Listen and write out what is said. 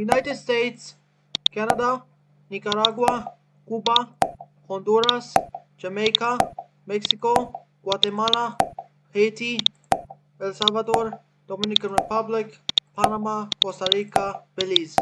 United States, Canada, Nicaragua, Cuba, Honduras, Jamaica, Mexico, Guatemala, Haiti, El Salvador, Dominican Republic, Panama, Costa Rica, Belize.